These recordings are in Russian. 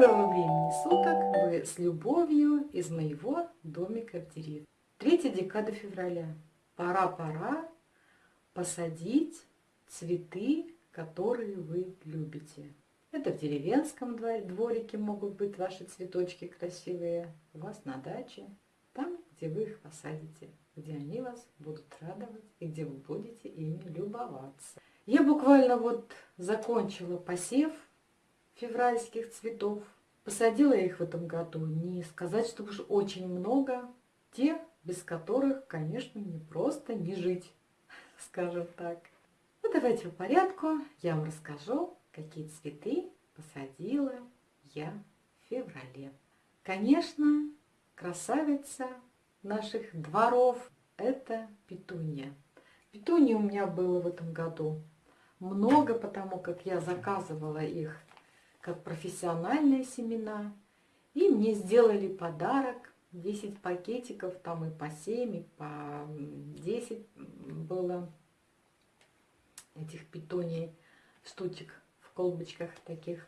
Доброго времени суток! Вы с любовью из моего домика в деревне. Третья декада февраля. Пора-пора посадить цветы, которые вы любите. Это в деревенском дворике могут быть ваши цветочки красивые, у вас на даче, там, где вы их посадите, где они вас будут радовать и где вы будете ими любоваться. Я буквально вот закончила посев февральских цветов. Посадила я их в этом году, не сказать, что уж очень много. Те, без которых, конечно, не просто не жить, скажем так. Ну, давайте по порядку. Я вам расскажу, какие цветы посадила я в феврале. Конечно, красавица наших дворов – это петунья. Петунья у меня было в этом году много, потому как я заказывала их как профессиональные семена. И мне сделали подарок. 10 пакетиков, там и по 7, и по 10 было этих питоний штучек в колбочках таких.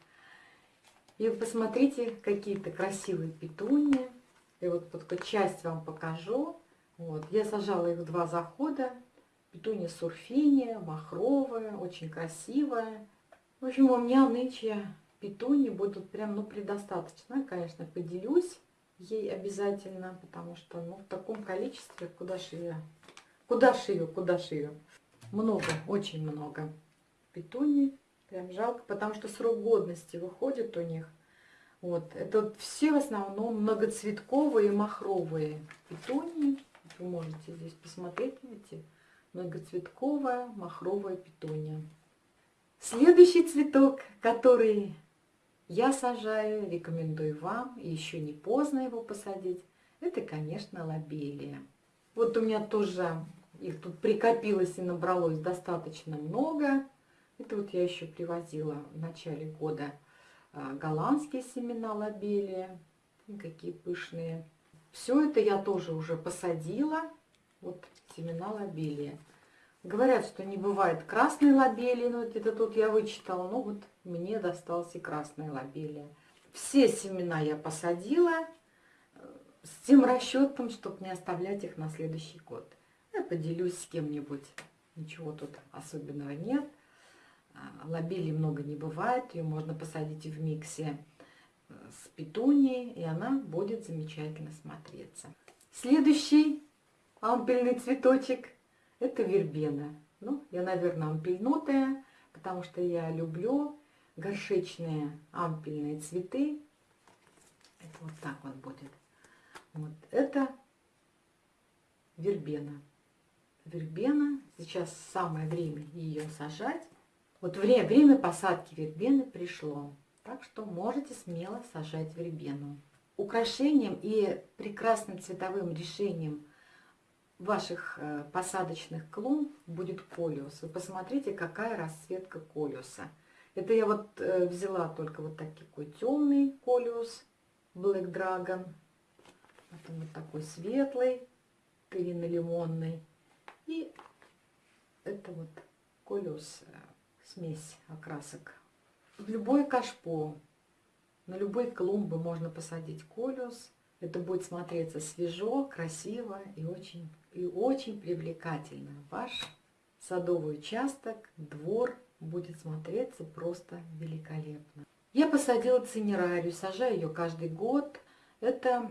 И посмотрите, какие-то красивые петунии. И вот только часть вам покажу. Вот. Я сажала их в два захода. Петуния сурфиния, махровая, очень красивая. В общем, у меня нынче питони будут прям, ну, предостаточно. Конечно, поделюсь ей обязательно, потому что, ну, в таком количестве, куда ее, куда ее, куда ее. Много, очень много питоний. Прям жалко, потому что срок годности выходит у них. Вот, это все в основном многоцветковые махровые питонии. Вы можете здесь посмотреть, видите, многоцветковая махровая питония. Следующий цветок, который я сажаю, рекомендую вам, еще не поздно его посадить. Это, конечно, лобелия. Вот у меня тоже их тут прикопилось и набралось достаточно много. Это вот я еще привозила в начале года а, голландские семена лобелия. Какие пышные. Все это я тоже уже посадила. Вот семена лобелия. Говорят, что не бывает красной лобелии, но это тут я вычитала, ну вот мне достался красная лобелия. Все семена я посадила э, с тем расчетом, чтобы не оставлять их на следующий год. Я поделюсь с кем-нибудь, ничего тут особенного нет. А, лобелии много не бывает, ее можно посадить в миксе э, с петунией, и она будет замечательно смотреться. Следующий ампельный цветочек – это вербена. Ну, я, наверное, ампельнутая, потому что я люблю горшечные ампельные цветы. Это вот так вот будет. Вот это вербена. Вербена. Сейчас самое время ее сажать. Вот время, время посадки вербены пришло. Так что можете смело сажать вербену. Украшением и прекрасным цветовым решением ваших э, посадочных клумб будет колиус. Вы посмотрите, какая расцветка колиуса. Это я вот э, взяла только вот такой темный колиус, Black Dragon. Потом вот такой светлый, тырина-лимонный. И это вот колиус, э, смесь окрасок. В любой кашпо, на любой клумбы можно посадить колиус. Это будет смотреться свежо, красиво и очень, и очень привлекательно. Ваш садовый участок, двор будет смотреться просто великолепно. Я посадила цинерарию, сажаю ее каждый год. Это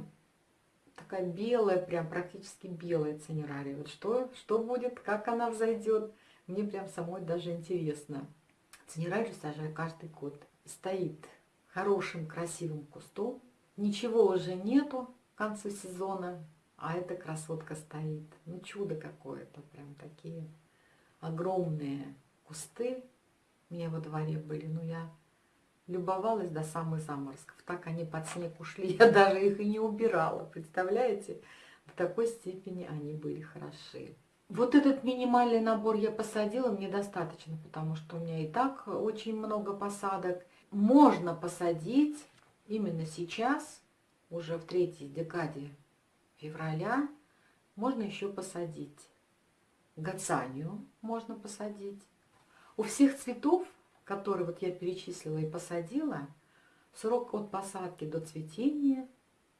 такая белая, прям практически белая цинерария. Вот что, что будет, как она взойдет, мне прям самой даже интересно. Цинерарию сажаю каждый год. Стоит хорошим, красивым кустом, Ничего уже нету к концу сезона, а эта красотка стоит. Ну, чудо какое-то, прям такие огромные кусты у меня во дворе были. Ну, я любовалась до самых заморозков. Так они под снег ушли, я даже их и не убирала. Представляете? В такой степени они были хороши. Вот этот минимальный набор я посадила, мне достаточно, потому что у меня и так очень много посадок. Можно посадить именно сейчас, уже в третьей декаде февраля, можно еще посадить. Гацанию можно посадить. У всех цветов, которые вот я перечислила и посадила, Срок от посадки до цветения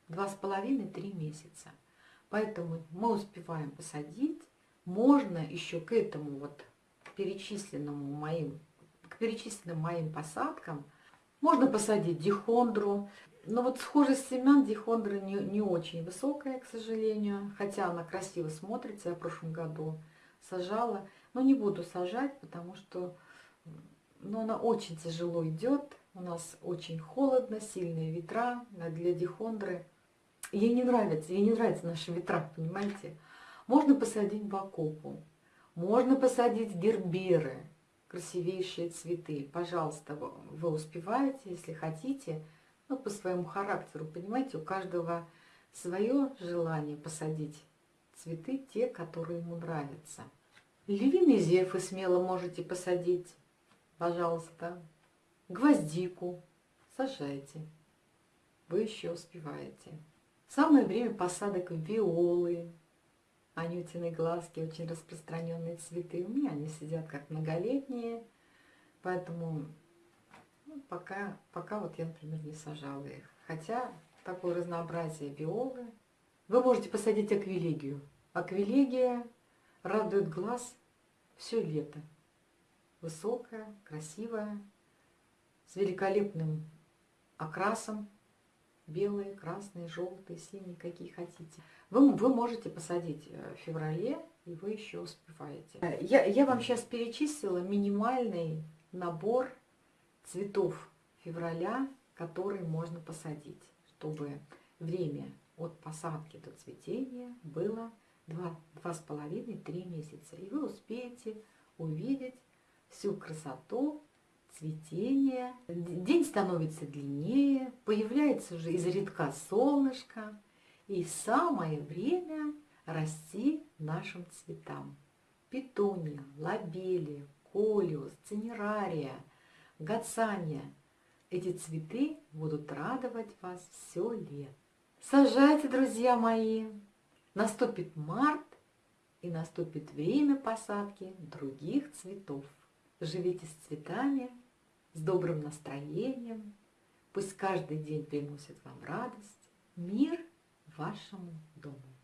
2,5-3 месяца. Поэтому мы успеваем посадить. Можно еще к этому вот перечисленному моим, к перечисленным моим посадкам можно посадить дихондру. Но вот схожесть семян дихондры не, не очень высокая, к сожалению. Хотя она красиво смотрится. Я в прошлом году сажала. Но не буду сажать, потому что ну, она очень тяжело идет. У нас очень холодно, сильные ветра для дихондры. Ей не нравится, ей не нравятся наши ветра, понимаете? Можно посадить бакопу, можно посадить герберы, красивейшие цветы. Пожалуйста, вы успеваете, если хотите, ну, по своему характеру, понимаете, у каждого свое желание посадить цветы, те, которые ему нравятся. Львиный зефы смело можете посадить, пожалуйста. Гвоздику сажайте, вы еще успеваете. Самое время посадок виолы, анютины глазки, очень распространенные цветы. У меня они сидят как многолетние, поэтому ну, пока, пока вот я, например, не сажала их. Хотя такое разнообразие виолы. Вы можете посадить аквилегию. Аквилегия радует глаз все лето. Высокая, красивая, с великолепным окрасом, белые, красные, желтые, синие, какие хотите. Вы, вы можете посадить э, в феврале, и вы еще успеваете. Э, я, я вам сейчас перечислила минимальный набор цветов февраля, которые можно посадить, чтобы время от посадки до цветения было 2-2,5-3 месяца. И вы успеете увидеть всю красоту цветение, день становится длиннее, появляется уже изредка солнышко, и самое время расти нашим цветам. Петуния, лабели, колиус, цинерария, гацания. Эти цветы будут радовать вас все лето. Сажайте, друзья мои! Наступит март, и наступит время посадки других цветов. Живите с цветами, с добрым настроением. Пусть каждый день приносит вам радость, мир вашему дому.